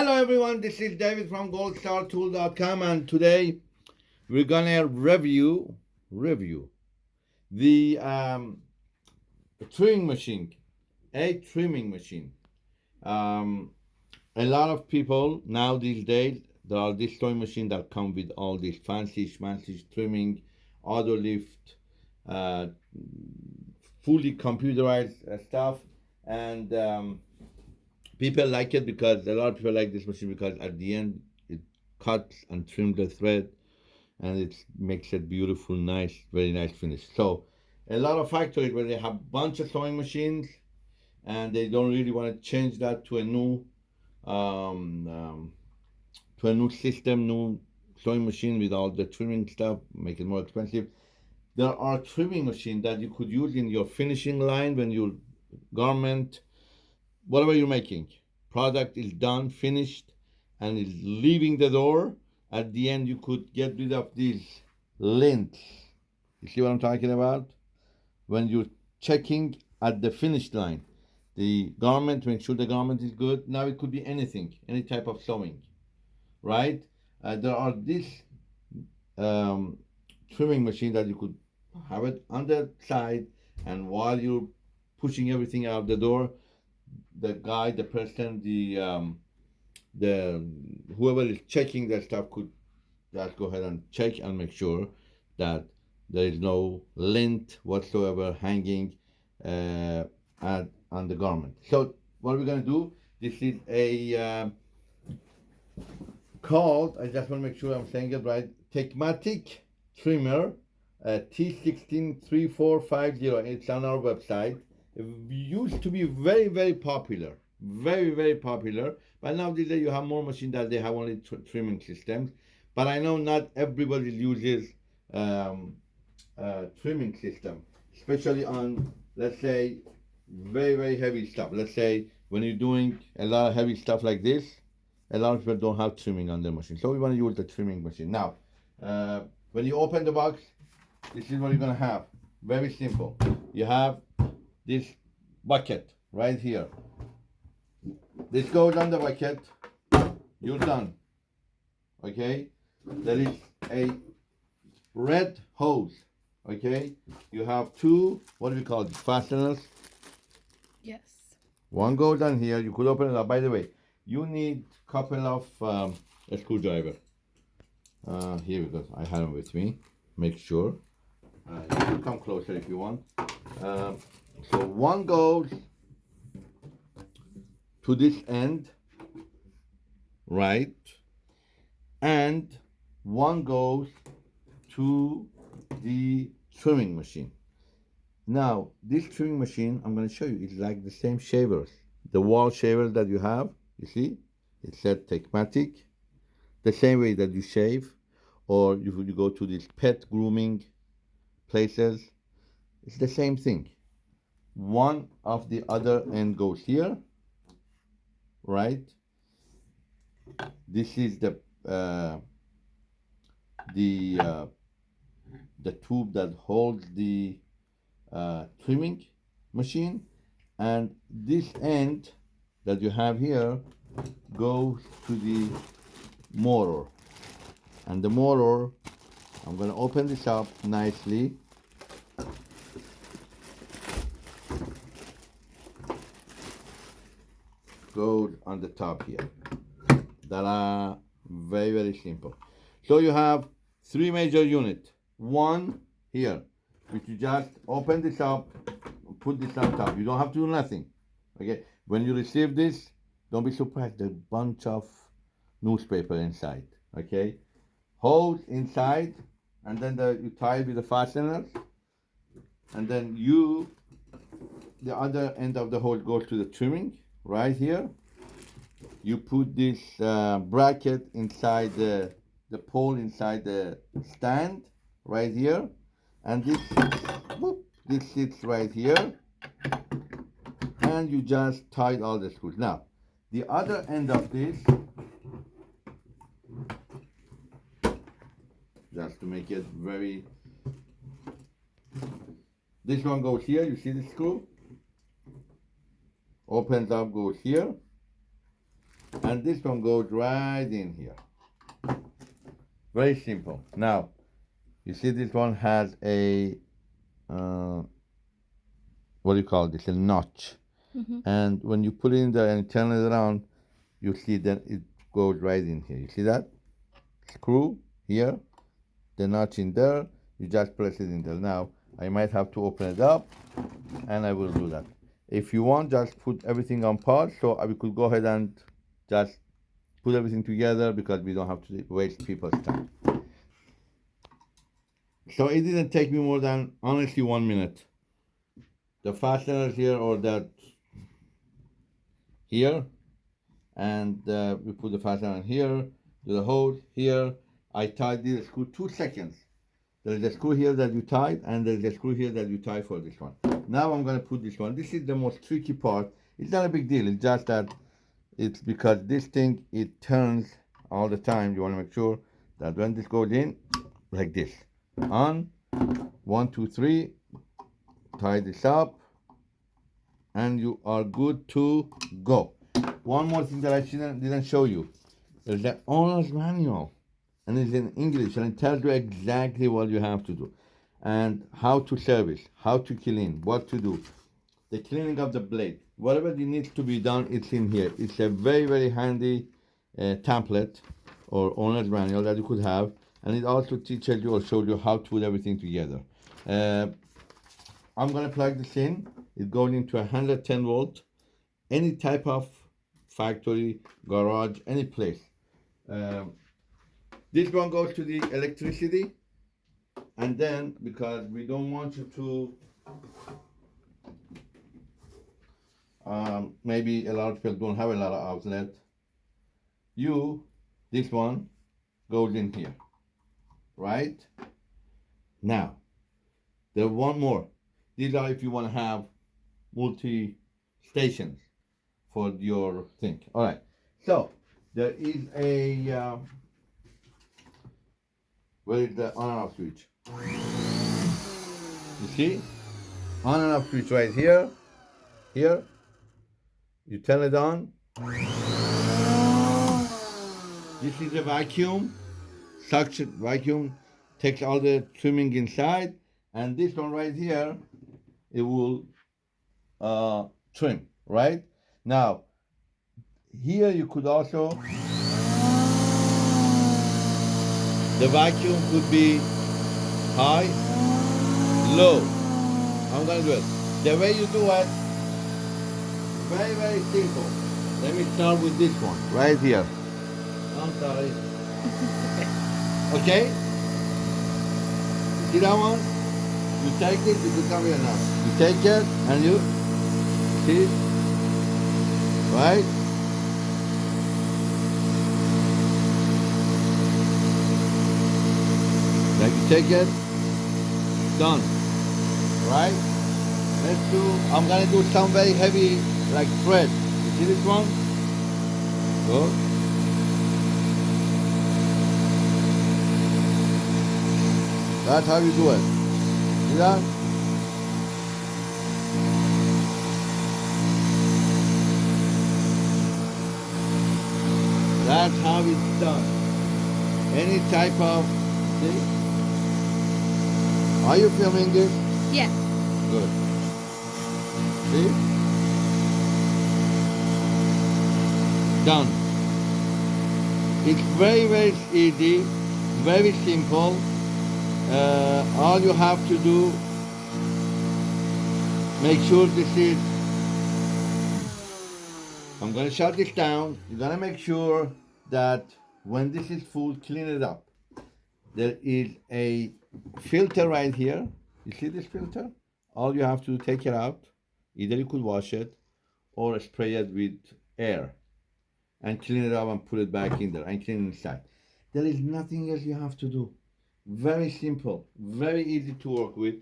Hello everyone, this is David from goldstartool.com and today we're gonna review review the um, trimming machine, a trimming machine. Um, a lot of people now these days there are these sewing machines that come with all this fancy fancy trimming, auto lift, uh, fully computerized uh, stuff, and um, people like it because a lot of people like this machine because at the end it cuts and trims the thread and it makes it beautiful nice very nice finish. So a lot of factories where they have a bunch of sewing machines and they don't really want to change that to a new um, um, to a new system new sewing machine with all the trimming stuff make it more expensive. There are trimming machines that you could use in your finishing line when your garment whatever you're making, product is done, finished, and is leaving the door. At the end, you could get rid of these lints. You see what I'm talking about? When you're checking at the finish line, the garment, make sure the garment is good. Now it could be anything, any type of sewing, right? Uh, there are these um, trimming machine that you could have it on the side, and while you're pushing everything out the door, the guy, the person, the um, the whoever is checking that stuff could just go ahead and check and make sure that there is no lint whatsoever hanging uh, at, on the garment. So what we're going to do, this is a uh, called, I just want to make sure I'm saying it right, Tecmatic trimmer uh, T163450. It's on our website used to be very very popular very very popular but now these days you have more machines that they have only tr trimming systems. But i know not everybody uses um, uh, trimming system especially on let's say very very heavy stuff. Let's say when you're doing a lot of heavy stuff like this a lot of people don't have trimming on their machine. So we want to use the trimming machine. Now uh, when you open the box this is what you're going to have. Very simple. You have this bucket right here. This goes on the bucket. You're done. Okay? There is a red hose. Okay? You have two, what do we call it, fasteners? Yes. One goes on here. You could open it up. By the way, you need a couple of um, a screwdriver. Uh, here we go. I have them with me. Make sure. Uh, you can come closer if you want. Uh, so one goes to this end, right? And one goes to the trimming machine. Now, this trimming machine, I'm going to show you, it's like the same shavers. The wall shaver that you have, you see, it said Tecmatic. The same way that you shave, or you, you go to these pet grooming places, it's the same thing one of the other end goes here right? This is the uh, the uh, the tube that holds the uh, trimming machine. And this end that you have here goes to the motor. And the motor I'm going to open this up nicely goes on the top here. That are very, very simple. So you have three major units. One here, which you just open this up, put this on top. You don't have to do nothing. Okay. When you receive this, don't be surprised. There's a bunch of newspaper inside. Okay. Hose inside, and then the, you tie it with the fasteners, and then you, the other end of the hose goes to the trimming right here. You put this uh, bracket inside the the pole inside the stand right here. And this whoop, this sits right here. And you just tied all the screws. Now the other end of this just to make it very this one goes here you see the screw opens up goes here and this one goes right in here. Very simple. Now, you see this one has a, uh, what do you call this, a notch. Mhm. And when you put it in there and turn it around, you see that it goes right in here. You see that? Screw here, the notch in there, you just press it in there. Now, I might have to open it up, and I will do that. If you want, just put everything on pause, so I could go ahead and just put everything together because we don't have to waste people's time. So it didn't take me more than honestly one minute. The fasteners here or that here, and uh, we put the fastener here, to the hose here. I tied this screw two seconds. There is a screw here that you tied, and there is a screw here that you tie for this one. Now I'm gonna put this one. This is the most tricky part. It's not a big deal. It's just that it's because this thing it turns all the time. You wanna make sure that when this goes in, like this, on, one, two, three, tie this up, and you are good to go. One more thing that I didn't, didn't show you. There's the owner's manual and it's in English and it tells you exactly what you have to do and how to service, how to clean, what to do, the cleaning of the blade, whatever needs to be done, it's in here. It's a very, very handy uh, template or owner's manual that you could have and it also teaches you or shows you how to put everything together. Uh, I'm gonna plug this in. It goes into a 110 volt, any type of factory, garage, any place. Um, this one goes to the electricity, and then because we don't want you to, um, maybe a lot of people don't have a lot of outlet. You, this one, goes in here, right? Now, there one more. These are if you want to have multi stations for your thing. All right. So there is a uh, where is the on and off switch? You see, on and off switch right here. Here, you turn it on. This is a vacuum, suction vacuum, takes all the trimming inside, and this one right here, it will uh, trim, right? Now, here you could also, the vacuum could be high, low. I'm gonna do it. The way you do it, very, very simple. Let me start with this one, right here. I'm sorry. Okay? See that one? You take it, you become your now. You take it and you see, right? Take it, done, right? Let's do, I'm gonna do some very heavy, like thread. You see this one? Good. That's how you do it. See that? That's how it's done. Any type of see? Are you filming this? Yes. Good. See? Done. It's very, very easy, very simple. Uh, all you have to do, make sure this is, I'm gonna shut this down. You're gonna make sure that when this is full, clean it up. There is a filter right here. You see this filter? All you have to do, take it out. Either you could wash it or spray it with air and clean it up and put it back in there and clean inside. There is nothing else you have to do. Very simple, very easy to work with.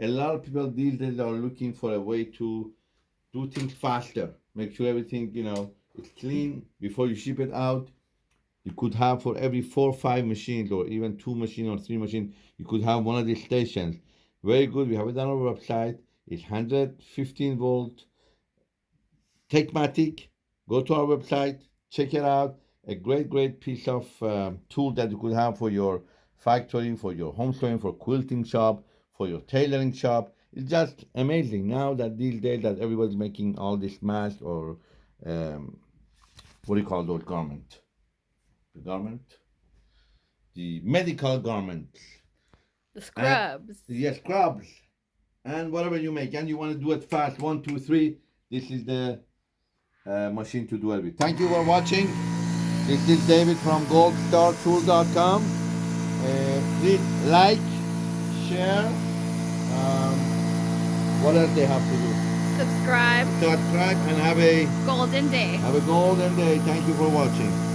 A lot of people these days are looking for a way to do things faster. Make sure everything, you know, is clean before you ship it out. You could have for every four or five machines or even two machines or three machines, you could have one of these stations. Very good. We have it on our website. It's 115 volt Techmatic. Go to our website, check it out. A great, great piece of um, tool that you could have for your factory, for your home sewing, for quilting shop, for your tailoring shop. It's just amazing now that these days that everybody's making all this mask or um, what do you call those garment? Garment, the medical garments. The scrubs. Yes, scrubs and whatever you make, and you want to do it fast. One, two, three. This is the uh, machine to do it with. Thank you for watching. This is David from goldstartool.com. Uh, please like, share. Um, what else they have to do? Subscribe. Subscribe and have a Golden day. have a golden day. Thank you for watching.